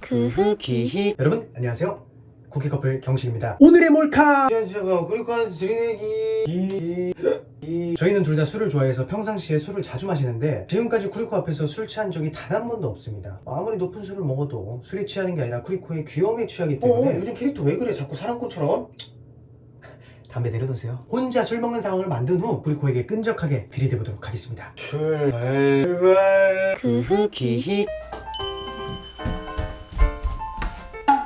그 음, 흑이희 여러분 안녕하세요. 쿠키 커플 경식입니다. 오늘의 몰카! 저희는 둘 다 술을 좋아해서 평상시에 술을 자주 마시는데 지금까지 쿠리코 앞에서 술 취한 적이 단 한 번도 없습니다. 아무리 높은 술을 먹어도 술에 취하는 게 아니라 쿠리코의 귀여움에 취하기 때문에 어, 요즘 캐릭터 왜 그래? 자꾸 사랑꾼처럼? 담배 내려놓으세요. 혼자 술 먹는 상황을 만든 후 쿠리코에게 끈적하게 들이대보도록 하겠습니다. 출발! 출발 크흐기히.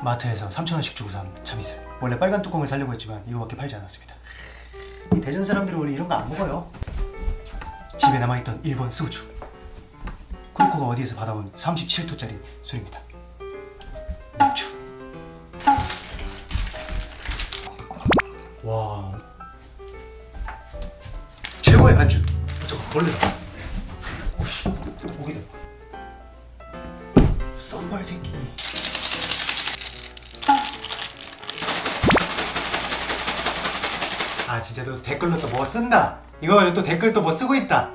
마트에서 3,000원씩 주고 산 참이슬 원래 빨간 뚜껑을 사려고 했지만 이거밖에 팔지 않았습니다. 이 대전 사람들이 원래 이런 거 안 먹어요. 집에 남아있던 일본 소주. 쿠리코가 어디에서 받아온 37도짜리 술입니다. 맥주 와. 최고의 안주. 어, 저거 벌레다. 오씨. 오기다. 썸발 새끼 아 진짜 또 댓글로 또 뭐 쓴다. 이거 또 댓글 또 뭐 쓰고 있다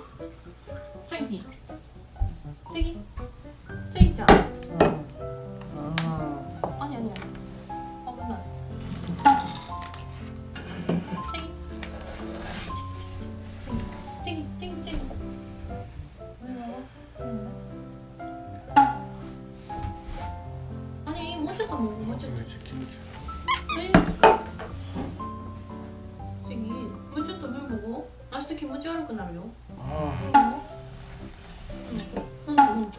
と물 먹어.明日気持ち悪くなるよ. 아 응, 응, 응.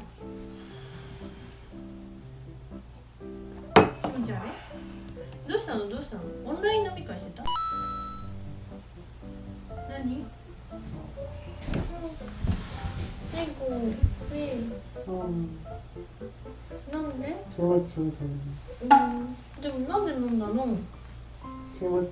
気持ち悪いどうしたのどうしたのオンライン飲み会してた何猫ねなんで 키모치 うんでもなんで飲んだの 키모치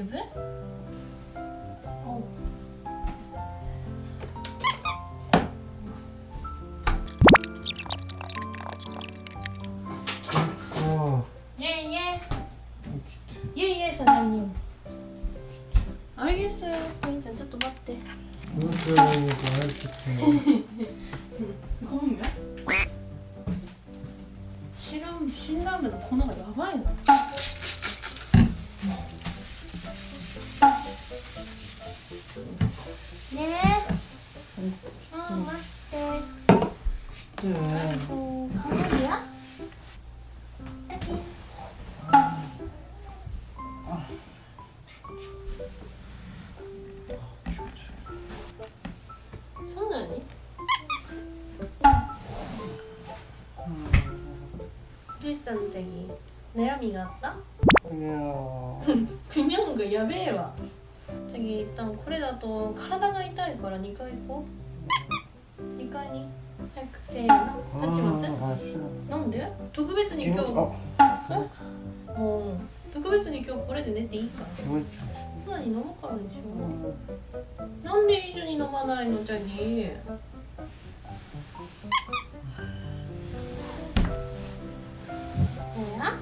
이게 왜? 어. 예예 예. 예. 예, 예, 사장님 알겠어요 진짜 또 맞대 그건가? 신라면, 신라면 코너가 야바야 ラーメンの粉がやばいなねえうん待って 진짜 こうカメリア そんなにどうしたのチャギ悩みがあった 그냥 그냥 가やべえわ 次一旦これだと体が痛いから2回行こう。2回に。早くせーの。立ちませなんで？特別に今日。うん。特別に今日これで寝ていいか。らに飲むからでしょなんで一緒に飲まないの？ジャニー。ほら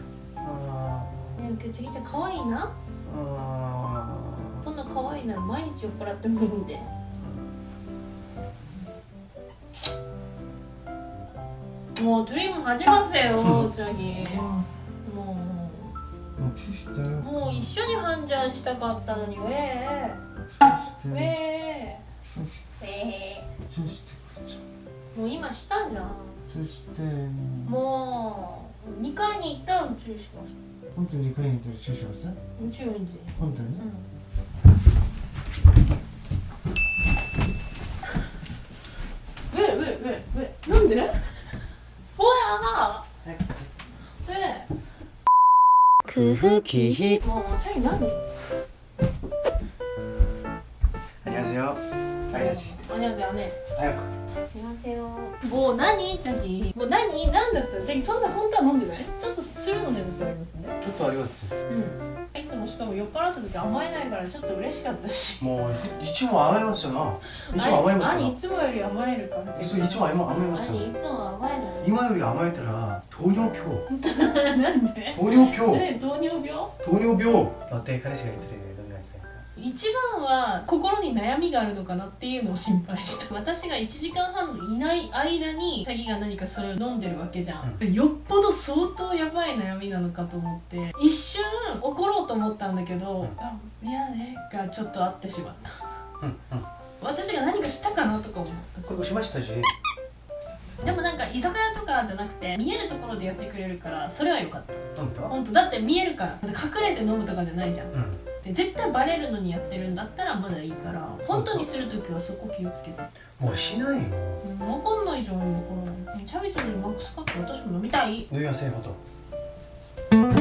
なんかちゃんかわいいな。あ可愛いなら毎日酔っ払ってもいいんで。もうドリーム始まっせよ、チャギ。もう。もうキス。もう一緒に半ジャンしたかったのに、ウェえ。ウェえ。ウえ。もう今したじゃんそして。もう。二回に行ったの注意します。本当に二回に行ったら注意します？注意。本当に？うん 왜? 왜? 뭔데? 뭐야? 왜? 그 흑이 희 어, 차이 나니? 안녕하세요. 나이사 씨. 스템 あねあね 하얗고 すいませんもう何チャギもう何何だったのチャギそんな本当は飲んでないちょっとするのでもありますね chút 더 알겠어 うんいつもしかも酔っ払った時甘えないからちょっと嬉しかったし 뭐 이쯤 안 해봤잖아 이쯤 안 何 해봤잖아 いつもより甘えるからチャ 있어 ギ 이쯤 안 何 해봤잖아 いつも甘えない 이마 요리 아마에더라 도뇨표 なんで 도뇨표 ね糖尿病 도뇨표 어때 카레시가 이틀에 건강했을까 一番は心に悩みがあるのかなっていうのを心配した。私が1時間半いない間にシャギが何かそれを飲んでるわけじゃん、うん、よっぽど相当やばい悩みなのかと思って。一瞬怒ろうと思ったんだけど「うん、あ宮」がちょっとあってしまった、うんうん、私が何かしたかなとか思った。これしましたし。でもなんか居酒屋とかじゃなくて見えるところでやってくれるからそれは良かった。本当？だって見えるから。隠れて飲むとかじゃないじゃん、うん。て絶対バレるのにやってるんだったらまだいいから本当にするときはそこ気をつけて。もうしないよ、分かんないじゃん今から。チャビスにマックスカップ私も飲みたい。飲み your たこと